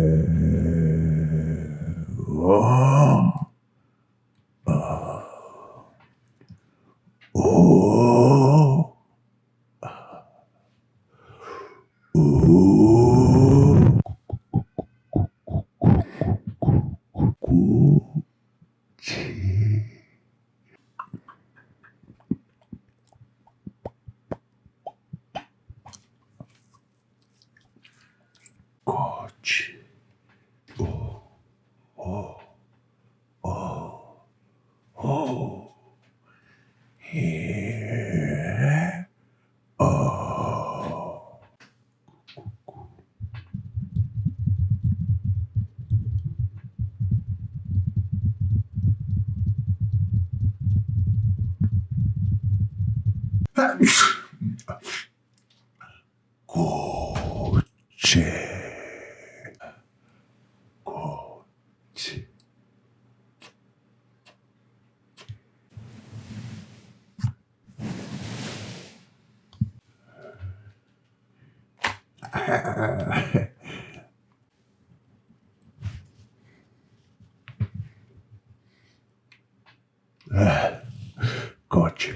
Uh... Oh, here oh. Коч.